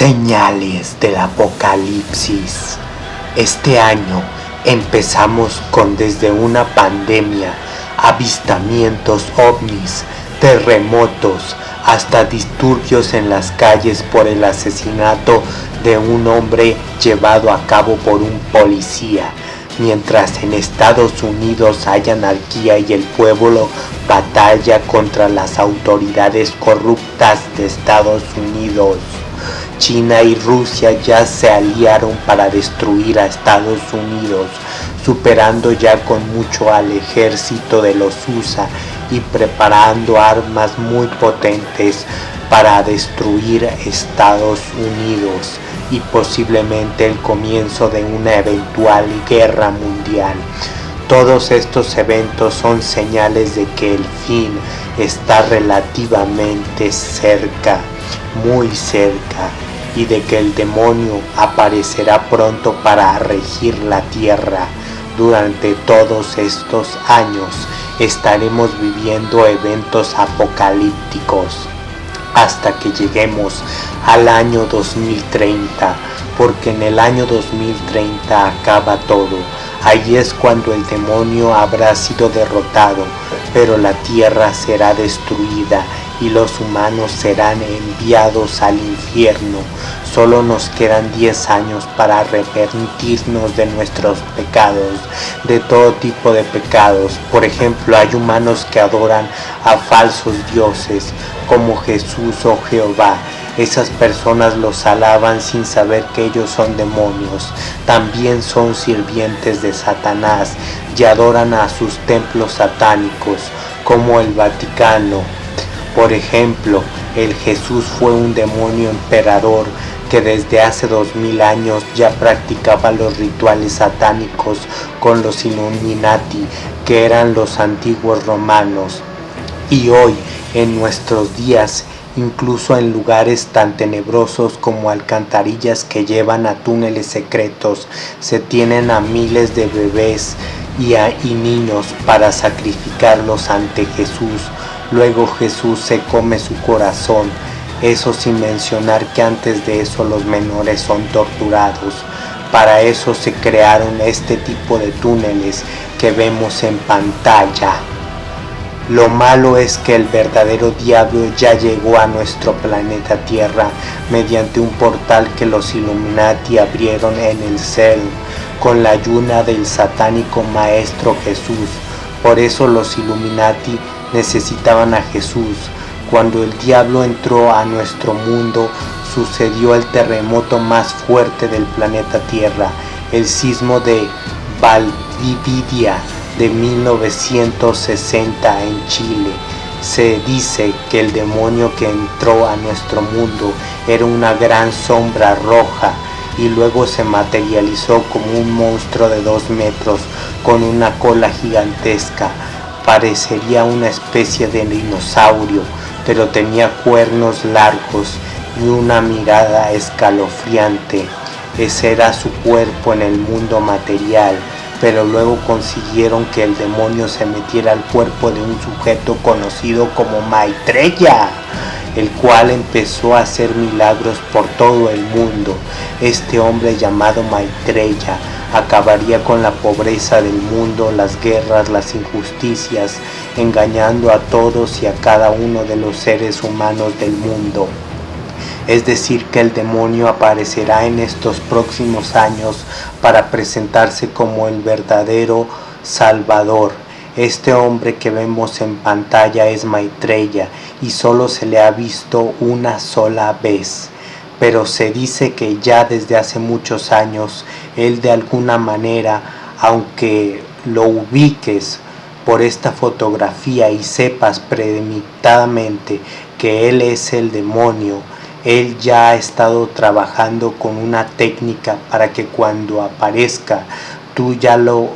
Señales del Apocalipsis. Este año empezamos con desde una pandemia, avistamientos ovnis, terremotos, hasta disturbios en las calles por el asesinato de un hombre llevado a cabo por un policía. Mientras en Estados Unidos hay anarquía y el pueblo batalla contra las autoridades corruptas de Estados Unidos. China y Rusia ya se aliaron para destruir a Estados Unidos, superando ya con mucho al ejército de los USA y preparando armas muy potentes para destruir Estados Unidos y posiblemente el comienzo de una eventual guerra mundial. Todos estos eventos son señales de que el fin está relativamente cerca, muy cerca y de que el demonio aparecerá pronto para regir la tierra. Durante todos estos años estaremos viviendo eventos apocalípticos hasta que lleguemos al año 2030, porque en el año 2030 acaba todo. Ahí es cuando el demonio habrá sido derrotado, pero la tierra será destruida y los humanos serán enviados al infierno. Solo nos quedan 10 años para arrepentirnos de nuestros pecados, de todo tipo de pecados. Por ejemplo, hay humanos que adoran a falsos dioses como Jesús o Jehová. Esas personas los alaban sin saber que ellos son demonios. También son sirvientes de Satanás y adoran a sus templos satánicos como el Vaticano, por ejemplo, el Jesús fue un demonio emperador que desde hace dos mil años ya practicaba los rituales satánicos con los Illuminati, que eran los antiguos romanos. Y hoy, en nuestros días, incluso en lugares tan tenebrosos como alcantarillas que llevan a túneles secretos, se tienen a miles de bebés y, y niños para sacrificarlos ante Jesús Luego Jesús se come su corazón, eso sin mencionar que antes de eso los menores son torturados. Para eso se crearon este tipo de túneles que vemos en pantalla. Lo malo es que el verdadero diablo ya llegó a nuestro planeta Tierra mediante un portal que los Illuminati abrieron en el cel con la ayuda del satánico maestro Jesús. Por eso los Illuminati necesitaban a Jesús. Cuando el diablo entró a nuestro mundo, sucedió el terremoto más fuerte del planeta Tierra, el sismo de Valdivia de 1960 en Chile. Se dice que el demonio que entró a nuestro mundo era una gran sombra roja y luego se materializó como un monstruo de dos metros con una cola gigantesca parecería una especie de dinosaurio, pero tenía cuernos largos y una mirada escalofriante. Ese era su cuerpo en el mundo material, pero luego consiguieron que el demonio se metiera al cuerpo de un sujeto conocido como Maitreya, el cual empezó a hacer milagros por todo el mundo. Este hombre llamado Maitreya acabaría con la pobreza del mundo, las guerras, las injusticias, engañando a todos y a cada uno de los seres humanos del mundo. Es decir, que el demonio aparecerá en estos próximos años para presentarse como el verdadero Salvador. Este hombre que vemos en pantalla es Maitreya y solo se le ha visto una sola vez pero se dice que ya desde hace muchos años él de alguna manera, aunque lo ubiques por esta fotografía y sepas premeditadamente que él es el demonio, él ya ha estado trabajando con una técnica para que cuando aparezca tú ya lo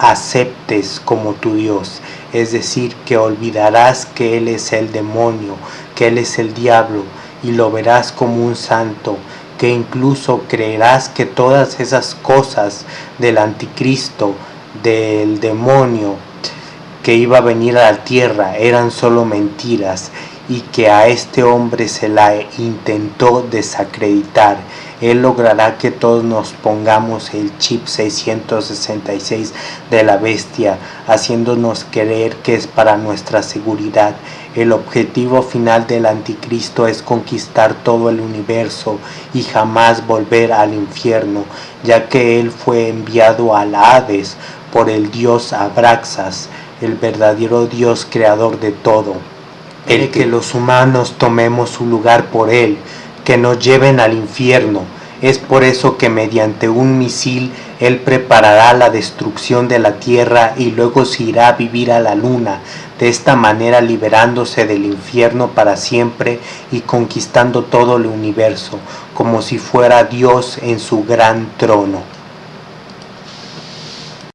aceptes como tu Dios. Es decir, que olvidarás que Él es el demonio, que Él es el diablo, y lo verás como un santo, que incluso creerás que todas esas cosas del anticristo, del demonio que iba a venir a la tierra eran solo mentiras y que a este hombre se la intentó desacreditar. Él logrará que todos nos pongamos el chip 666 de la bestia, haciéndonos creer que es para nuestra seguridad. El objetivo final del anticristo es conquistar todo el universo y jamás volver al infierno, ya que él fue enviado al Hades por el dios Abraxas, el verdadero dios creador de todo el que los humanos tomemos su lugar por él, que nos lleven al infierno. Es por eso que mediante un misil él preparará la destrucción de la tierra y luego se irá a vivir a la luna, de esta manera liberándose del infierno para siempre y conquistando todo el universo, como si fuera Dios en su gran trono.